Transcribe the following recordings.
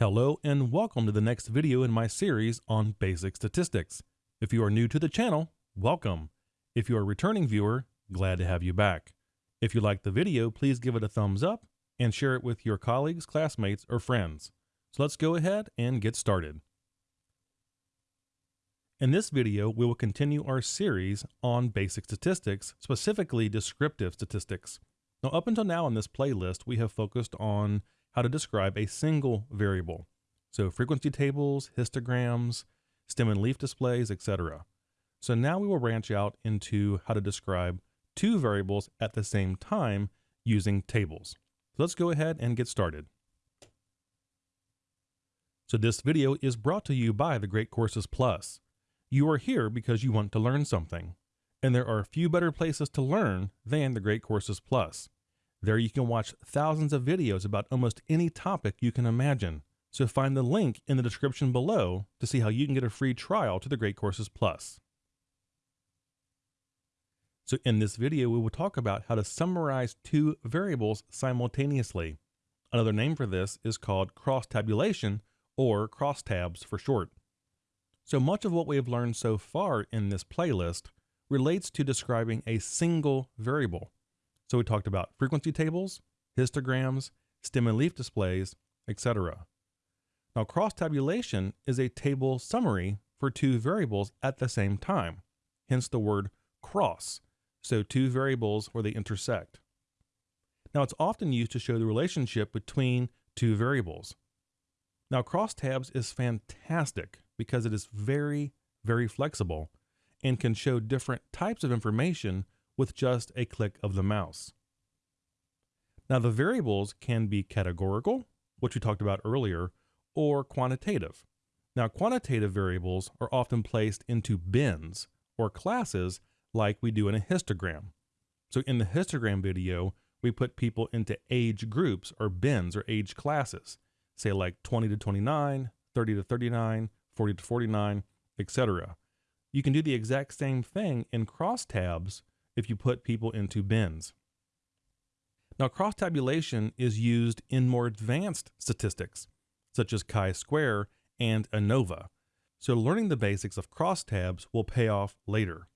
Hello and welcome to the next video in my series on basic statistics. If you are new to the channel, welcome. If you are a returning viewer, glad to have you back. If you like the video, please give it a thumbs up and share it with your colleagues, classmates, or friends. So let's go ahead and get started. In this video, we will continue our series on basic statistics, specifically descriptive statistics. Now, up until now in this playlist, we have focused on how to describe a single variable. So frequency tables, histograms, stem and leaf displays, etc. So now we will branch out into how to describe two variables at the same time using tables. So let's go ahead and get started. So this video is brought to you by the Great Courses Plus. You are here because you want to learn something. And there are few better places to learn than the Great Courses Plus. There you can watch thousands of videos about almost any topic you can imagine. So find the link in the description below to see how you can get a free trial to the Great Courses Plus. So in this video, we will talk about how to summarize two variables simultaneously. Another name for this is called cross-tabulation or crosstabs for short. So much of what we have learned so far in this playlist relates to describing a single variable. So we talked about frequency tables, histograms, stem and leaf displays, etc. Now cross-tabulation is a table summary for two variables at the same time, hence the word cross, so two variables where they intersect. Now it's often used to show the relationship between two variables. Now crosstabs is fantastic because it is very, very flexible and can show different types of information with just a click of the mouse. Now the variables can be categorical, which we talked about earlier, or quantitative. Now quantitative variables are often placed into bins or classes like we do in a histogram. So in the histogram video, we put people into age groups or bins or age classes, say like 20 to 29, 30 to 39, 40 to 49, etc. You can do the exact same thing in crosstabs if you put people into bins. Now, cross-tabulation is used in more advanced statistics, such as chi-square and ANOVA. So learning the basics of crosstabs will pay off later.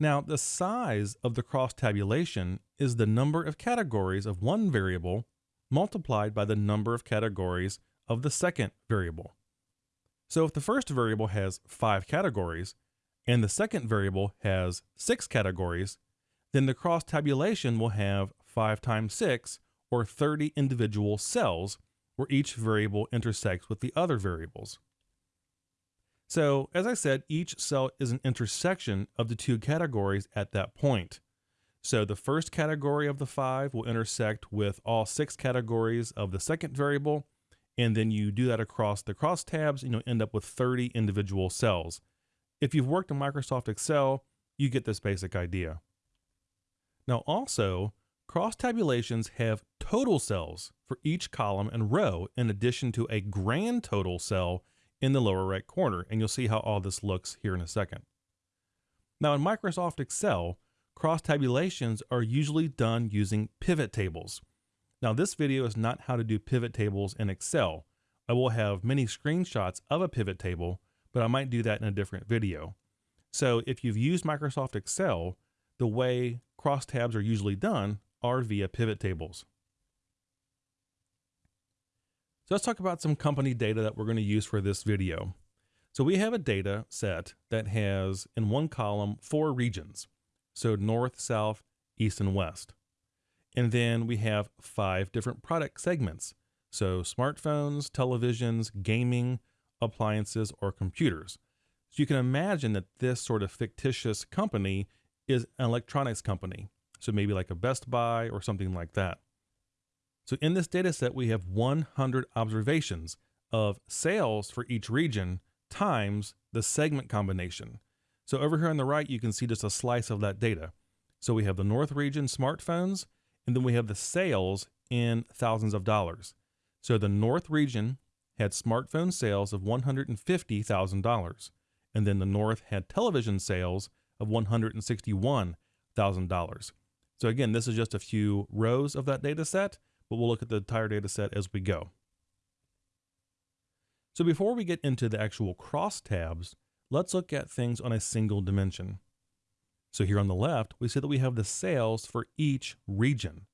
Now, the size of the cross-tabulation is the number of categories of one variable multiplied by the number of categories of the second variable. So if the first variable has five categories, and the second variable has six categories, then the cross tabulation will have 5 times 6 or 30 individual cells where each variable intersects with the other variables. So as I said, each cell is an intersection of the two categories at that point. So the first category of the five will intersect with all six categories of the second variable. And then you do that across the crosstabs and you'll end up with 30 individual cells. If you've worked in Microsoft Excel, you get this basic idea. Now also, cross tabulations have total cells for each column and row in addition to a grand total cell in the lower right corner, and you'll see how all this looks here in a second. Now in Microsoft Excel, cross tabulations are usually done using pivot tables. Now this video is not how to do pivot tables in Excel. I will have many screenshots of a pivot table but I might do that in a different video. So if you've used Microsoft Excel, the way crosstabs are usually done are via pivot tables. So let's talk about some company data that we're going to use for this video. So we have a data set that has in one column four regions. So north, south, east, and west. And then we have five different product segments. So smartphones, televisions, gaming, appliances, or computers. So you can imagine that this sort of fictitious company is an electronics company. So maybe like a Best Buy or something like that. So in this data set, we have 100 observations of sales for each region times the segment combination. So over here on the right, you can see just a slice of that data. So we have the North region smartphones, and then we have the sales in thousands of dollars. So the North region had smartphone sales of $150,000, and then the North had television sales of $161,000. So again, this is just a few rows of that data set, but we'll look at the entire data set as we go. So before we get into the actual crosstabs, let's look at things on a single dimension. So here on the left, we see that we have the sales for each region.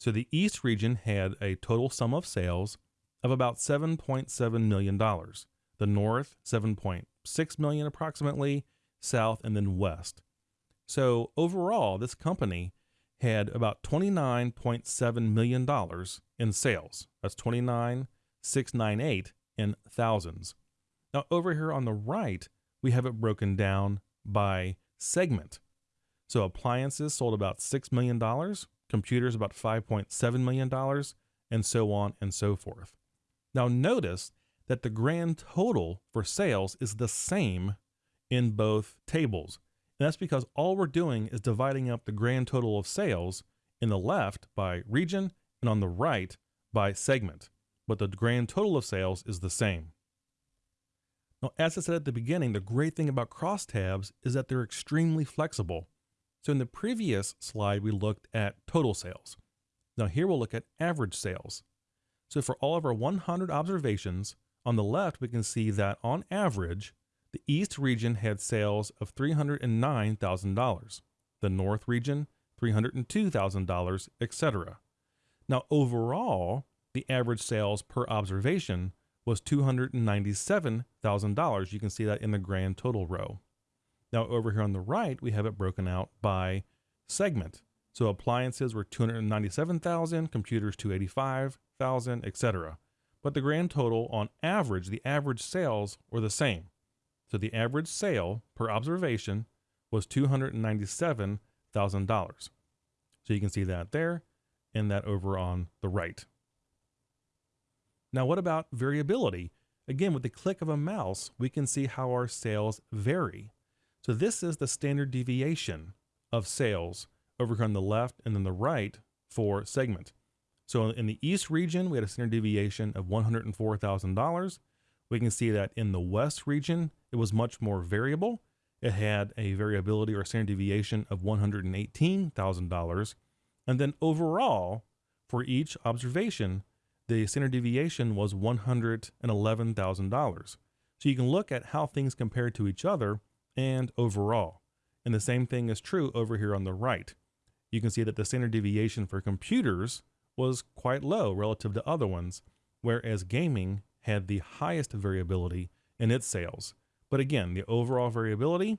So the East region had a total sum of sales of about $7.7 million. The North, 7.6 million approximately, South, and then West. So overall, this company had about $29.7 million in sales. That's 29,698 in thousands. Now over here on the right, we have it broken down by segment. So appliances sold about $6 million, computers about $5.7 million, and so on and so forth. Now notice that the grand total for sales is the same in both tables. And that's because all we're doing is dividing up the grand total of sales in the left by region and on the right by segment. But the grand total of sales is the same. Now, as I said at the beginning, the great thing about crosstabs is that they're extremely flexible. So in the previous slide, we looked at total sales. Now here we'll look at average sales. So for all of our 100 observations, on the left, we can see that on average, the East region had sales of $309,000, the North region, $302,000, etc. Now overall, the average sales per observation was $297,000. You can see that in the grand total row. Now over here on the right, we have it broken out by segment. So appliances were 297,000, computers 285,000, etc. But the grand total on average, the average sales were the same. So the average sale per observation was $297,000. So you can see that there and that over on the right. Now, what about variability? Again, with the click of a mouse, we can see how our sales vary. So this is the standard deviation of sales over here on the left and then the right for segment. So in the East region, we had a standard deviation of $104,000. We can see that in the West region, it was much more variable. It had a variability or standard deviation of $118,000. And then overall, for each observation, the standard deviation was $111,000. So you can look at how things compare to each other and overall. And the same thing is true over here on the right. You can see that the standard deviation for computers was quite low relative to other ones, whereas gaming had the highest variability in its sales. But again, the overall variability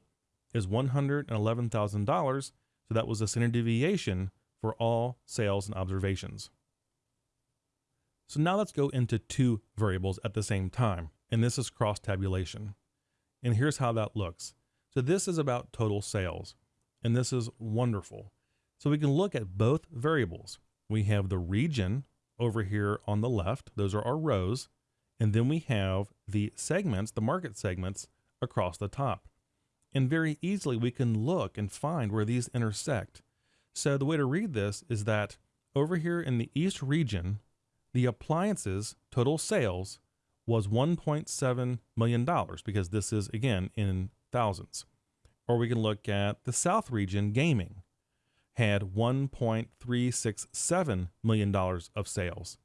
is $111,000, so that was the standard deviation for all sales and observations. So now let's go into two variables at the same time, and this is cross tabulation. And here's how that looks. So this is about total sales, and this is wonderful. So we can look at both variables. We have the region over here on the left, those are our rows, and then we have the segments, the market segments across the top. And very easily we can look and find where these intersect. So the way to read this is that over here in the East region, the appliances total sales was $1.7 million because this is again in thousands. Or we can look at the South region gaming had $1.367 million of sales.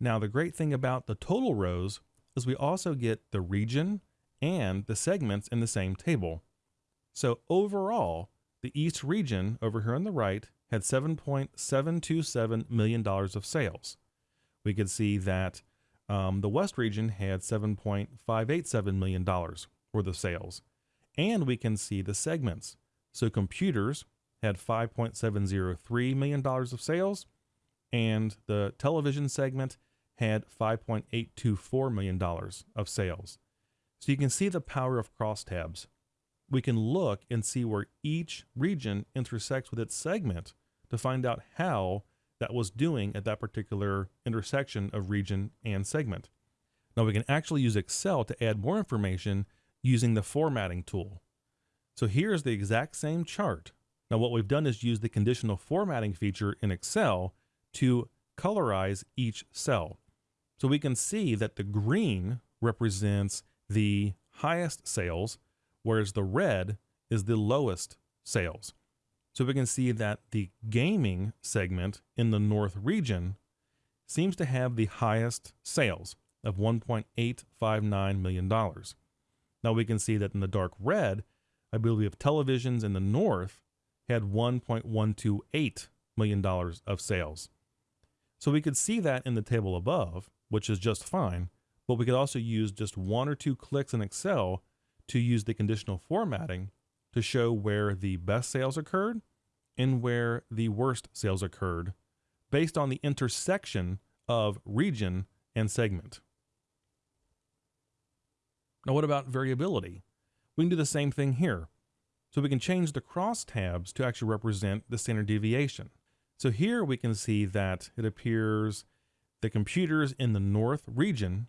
Now, the great thing about the total rows is we also get the region and the segments in the same table. So overall, the East region over here on the right had $7.727 million of sales. We could see that um, the West region had $7.587 million worth of sales. And we can see the segments. So computers had $5.703 million of sales, and the television segment had $5.824 million of sales. So you can see the power of crosstabs. We can look and see where each region intersects with its segment to find out how that was doing at that particular intersection of region and segment. Now we can actually use Excel to add more information using the formatting tool. So here's the exact same chart. Now what we've done is use the conditional formatting feature in Excel to colorize each cell. So we can see that the green represents the highest sales, whereas the red is the lowest sales. So we can see that the gaming segment in the North region seems to have the highest sales of $1.859 million. Now we can see that in the dark red, I believe we have televisions in the north had $1.128 million of sales. So we could see that in the table above, which is just fine, but we could also use just one or two clicks in Excel to use the conditional formatting to show where the best sales occurred and where the worst sales occurred based on the intersection of region and segment. Now, what about variability? We can do the same thing here. So we can change the crosstabs to actually represent the standard deviation. So here we can see that it appears the computers in the north region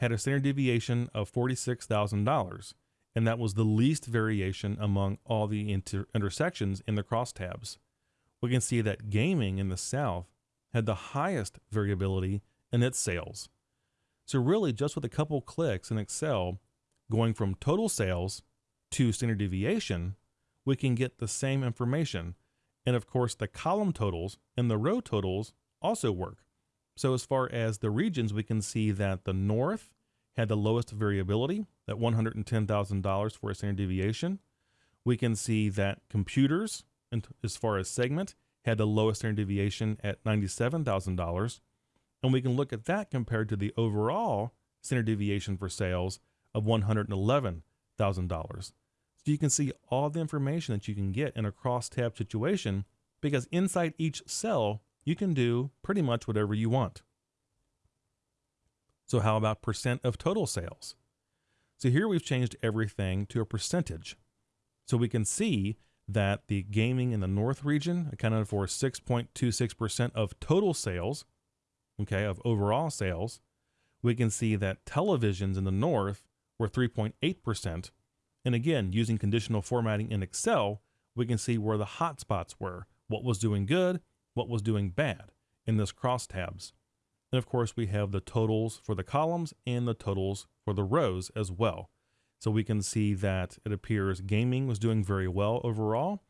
had a standard deviation of $46,000, and that was the least variation among all the inter intersections in the crosstabs. We can see that gaming in the south had the highest variability in its sales. So really just with a couple clicks in Excel, going from total sales to standard deviation, we can get the same information. And of course, the column totals and the row totals also work. So as far as the regions, we can see that the North had the lowest variability at $110,000 for a standard deviation. We can see that computers, and as far as segment, had the lowest standard deviation at $97,000. And we can look at that compared to the overall standard deviation for sales of $111,000. So you can see all the information that you can get in a cross-tab situation because inside each cell, you can do pretty much whatever you want. So how about percent of total sales? So here we've changed everything to a percentage. So we can see that the gaming in the North region accounted for 6.26% of total sales, okay, of overall sales. We can see that televisions in the North were 3.8%. And again, using conditional formatting in Excel, we can see where the hotspots were, what was doing good, what was doing bad in this crosstabs. And of course, we have the totals for the columns and the totals for the rows as well. So we can see that it appears gaming was doing very well overall.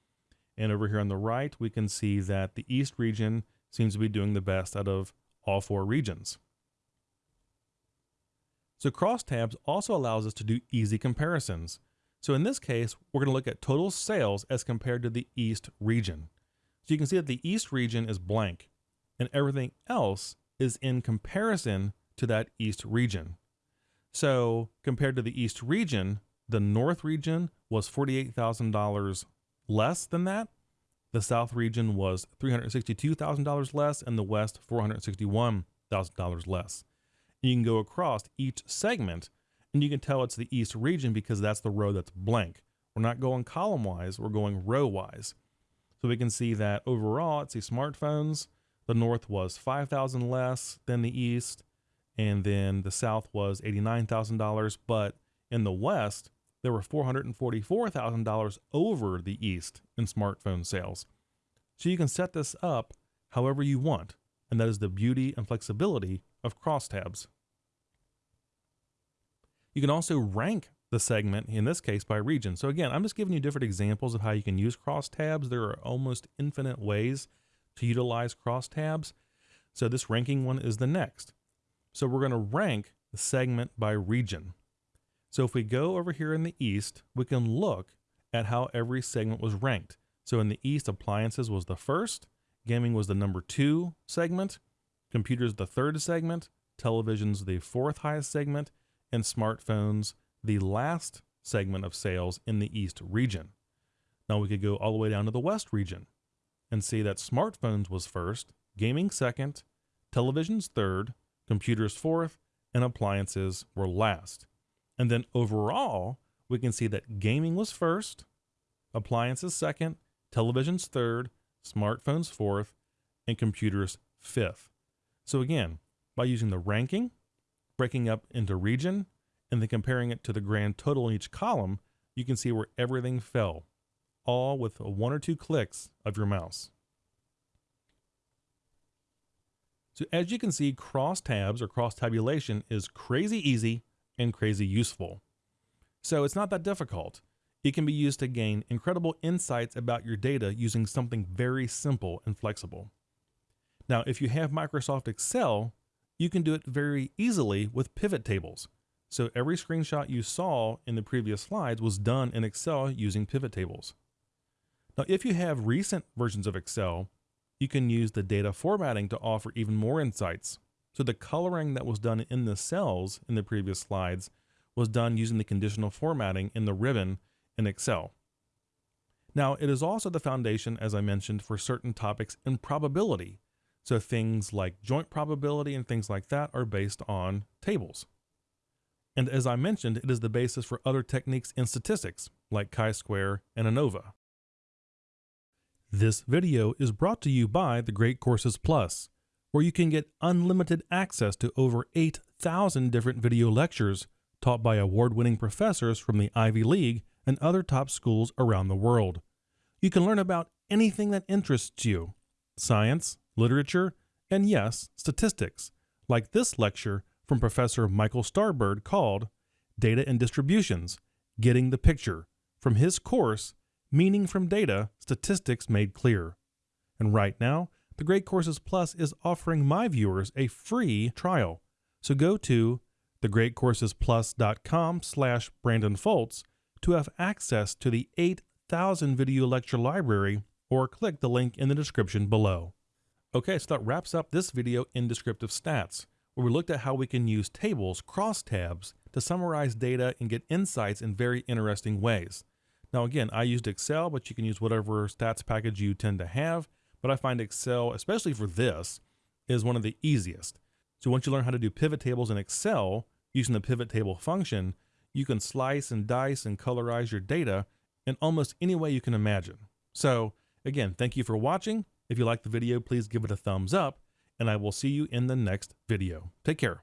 And over here on the right, we can see that the East region seems to be doing the best out of all four regions. So crosstabs also allows us to do easy comparisons. So in this case, we're going to look at total sales as compared to the East region. So you can see that the East region is blank and everything else is in comparison to that East region. So compared to the East region, the North region was $48,000 less than that. The South region was $362,000 less and the West $461,000 less. You can go across each segment and you can tell it's the East region because that's the row that's blank. We're not going column wise, we're going row wise. So we can see that overall, let's see, smartphones, the North was 5,000 less than the East, and then the South was $89,000, but in the West, there were $444,000 over the East in smartphone sales. So you can set this up however you want, and that is the beauty and flexibility of crosstabs. You can also rank the segment, in this case by region. So again, I'm just giving you different examples of how you can use crosstabs. There are almost infinite ways to utilize crosstabs. So this ranking one is the next. So we're going to rank the segment by region. So if we go over here in the East, we can look at how every segment was ranked. So in the East, appliances was the first, gaming was the number two segment, computers the third segment, televisions the fourth highest segment, and smartphones the last segment of sales in the East region. Now we could go all the way down to the West region and see that smartphones was first, gaming second, televisions third, computers fourth, and appliances were last. And then overall, we can see that gaming was first, appliances second, televisions third, smartphones fourth, and computers fifth. So again, by using the ranking, breaking up into region, and then comparing it to the grand total in each column, you can see where everything fell, all with one or two clicks of your mouse. So as you can see, cross tabs or cross tabulation is crazy easy and crazy useful. So it's not that difficult. It can be used to gain incredible insights about your data using something very simple and flexible. Now, if you have Microsoft Excel, you can do it very easily with pivot tables. So every screenshot you saw in the previous slides was done in Excel using pivot tables. Now, if you have recent versions of Excel, you can use the data formatting to offer even more insights. So the coloring that was done in the cells in the previous slides was done using the conditional formatting in the ribbon in Excel. Now, it is also the foundation, as I mentioned, for certain topics in probability. So things like joint probability and things like that are based on tables. And as I mentioned, it is the basis for other techniques in statistics, like chi-square and ANOVA. This video is brought to you by the Great Courses Plus, where you can get unlimited access to over 8,000 different video lectures taught by award-winning professors from the Ivy League and other top schools around the world. You can learn about anything that interests you, science, literature, and yes, statistics, like this lecture from Professor Michael Starbird called Data and Distributions Getting the Picture from his course Meaning from Data Statistics Made Clear. And right now, the Great Courses Plus is offering my viewers a free trial. So go to thegreatcoursesplus.com slash Brandon Foltz to have access to the 8,000 video lecture library or click the link in the description below. Okay, so that wraps up this video in Descriptive Stats where we looked at how we can use tables, crosstabs, to summarize data and get insights in very interesting ways. Now again, I used Excel, but you can use whatever stats package you tend to have, but I find Excel, especially for this, is one of the easiest. So once you learn how to do pivot tables in Excel using the pivot table function, you can slice and dice and colorize your data in almost any way you can imagine. So again, thank you for watching. If you liked the video, please give it a thumbs up and I will see you in the next video. Take care.